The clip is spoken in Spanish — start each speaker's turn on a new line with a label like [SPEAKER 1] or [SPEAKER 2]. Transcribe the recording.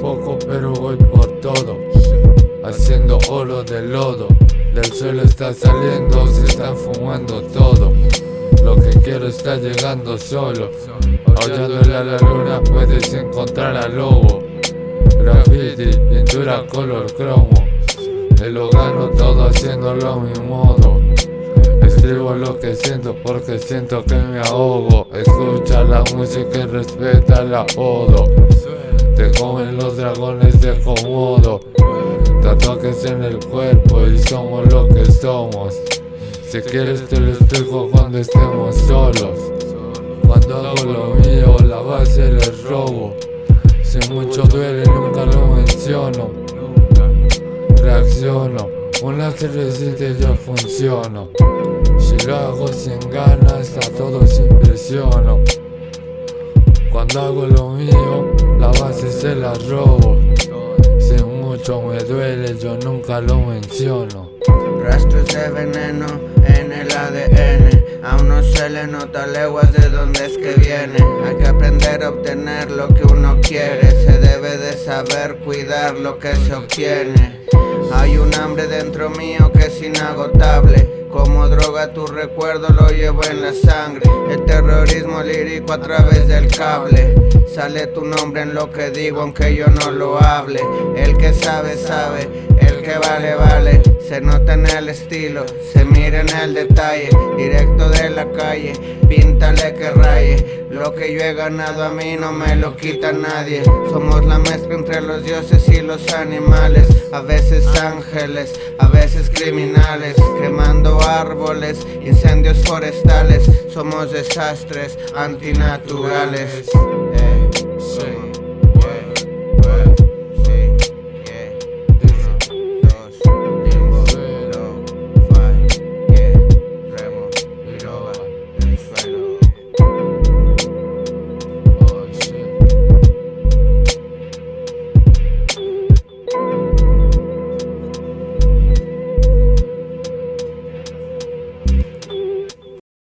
[SPEAKER 1] por todo. Haciendo oro de lodo. Del suelo está saliendo, se están fumando todo. Lo que quiero está llegando solo. Aullándole a la luna puedes encontrar al lobo. Graffiti, pintura color cromo. Me lo gano todo haciéndolo a mi modo. Escribo lo que siento porque siento que me ahogo. Escucha la música y respeta la apodo Te comen los dragones de Komodo Tatuajes en el cuerpo y somos lo que somos. Si quieres te lo explico cuando estemos solos. Cuando hago lo mío la base le robo. Si mucho duele nunca lo menciono. Reacciono. Una cervecita y yo funciono. Si lo hago sin ganas a todos impresiono. Cuando hago lo mío la base se la robo. Si mucho me duele yo nunca lo menciono.
[SPEAKER 2] Rastros de veneno en el ADN Aún no se le nota leguas de dónde es que viene. Hay que aprender a obtener lo que uno quiere. Se debe de saber cuidar lo que se obtiene. Hay un hambre dentro mío que es inagotable como droga tu recuerdo lo llevo en la sangre. El terrorismo lírico a través del cable. Sale tu nombre en lo que digo aunque yo no lo hable. El que sabe sabe, que vale vale Se nota en el estilo, se mira en el detalle Directo de la calle, píntale que raye Lo que yo he ganado a mí no me lo quita nadie Somos la mezcla entre los dioses y los animales A veces ángeles, a veces criminales Quemando árboles, incendios forestales Somos desastres antinaturales